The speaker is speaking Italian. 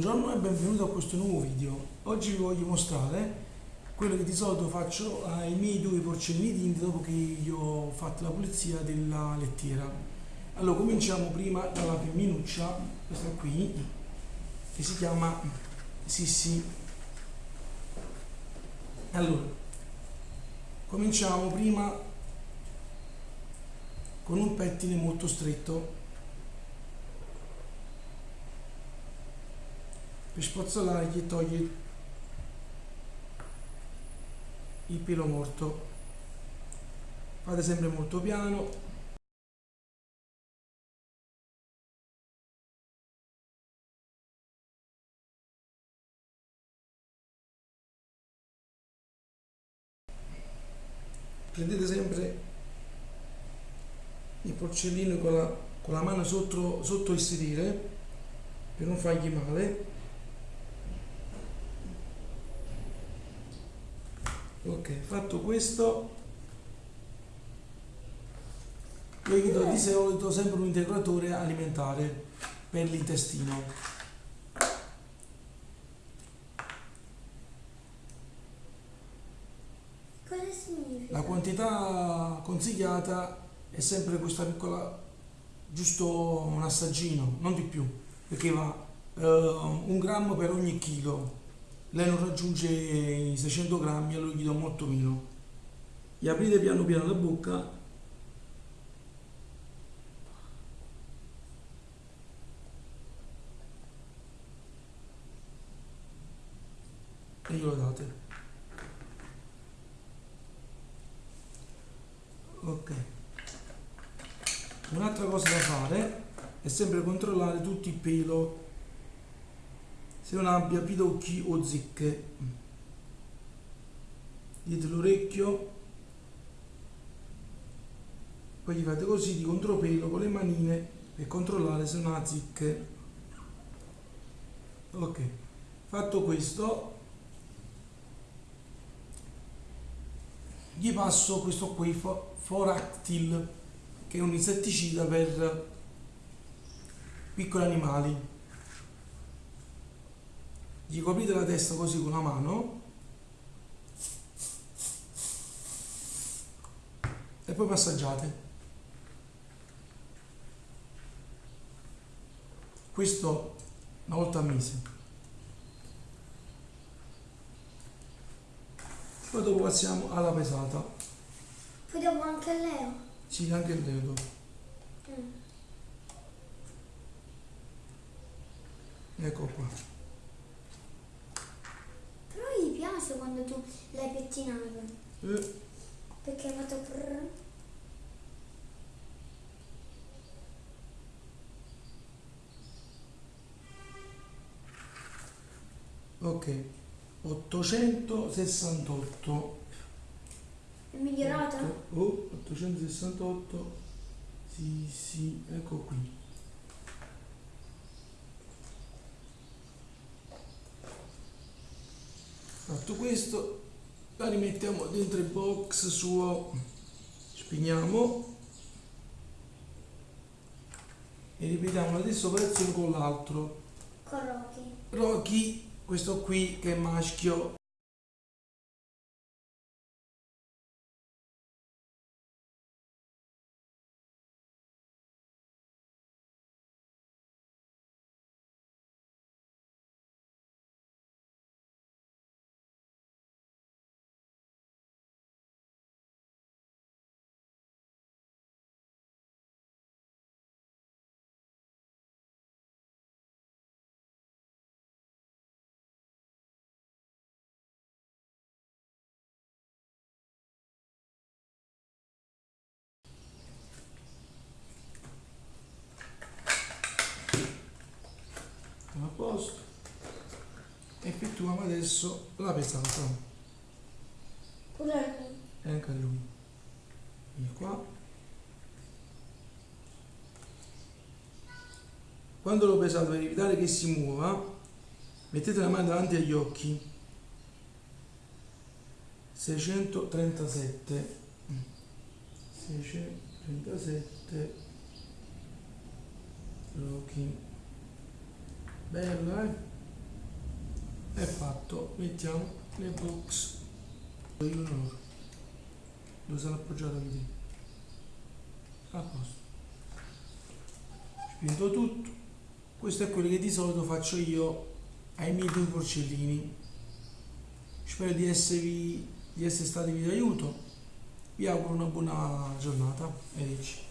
Buongiorno e benvenuto a questo nuovo video. Oggi vi voglio mostrare quello che di solito faccio ai miei due porcellini tinti dopo che io ho fatto la pulizia della lettiera. Allora cominciamo prima dalla femminuccia, questa qui, che si chiama Sissi. Allora, cominciamo prima con un pettine molto stretto per spazzolare e togliere il pelo morto. Fate sempre molto piano. Prendete sempre il porcellino con la, con la mano sotto, sotto il sedere per non fargli male ok fatto questo. Io gli do di solito sempre un integratore alimentare per l'intestino. Cosa significa? la quantità consigliata è sempre questa piccola giusto un assaggino non di più perché va eh, un grammo per ogni chilo lei non raggiunge i 600 grammi allora gli do molto meno. Gli aprite piano piano la bocca. E glielo date. Ok. Un'altra cosa da fare è sempre controllare tutto il pelo se non abbia pidocchi o zicche. Dietro l'orecchio. Poi gli fate così di contropelo con le manine per controllare se non ha zicche. Ok fatto questo gli passo questo qui fo- Foractil che è un insetticida per piccoli animali gli coprite la testa così con la mano. E poi massaggiate questo una volta al mese. Poi dopo passiamo alla pesata. Poi dopo anche a Leo. sì anche il dedo Mm. ecco qua piace quando tu l'hai pettinato. Eh, Perché hai fatto prrr. ok 868 È migliorata? oh 868 sì sì ecco qui fatto questo la rimettiamo dentro il box suo. Spegniamo. E ripetiamo la stessa operazione con l'altro. Con Rocky. Rocky questo qui che è maschio posto. Effettuiamo adesso la pesata Pure e anche lui. Vieni qua. Quando lo pesate per evitare che si muova mettete la mano davanti agli occhi. 637 637 Rocky bello eh? È fatto mettiamo le box. Io non dove sarà appoggiato qui a posto. Spinto tutto. Questo è quello che di solito faccio io ai miei due porcellini. Spero di esservi di essere stati di aiuto. Vi auguro una buona giornata arrivederci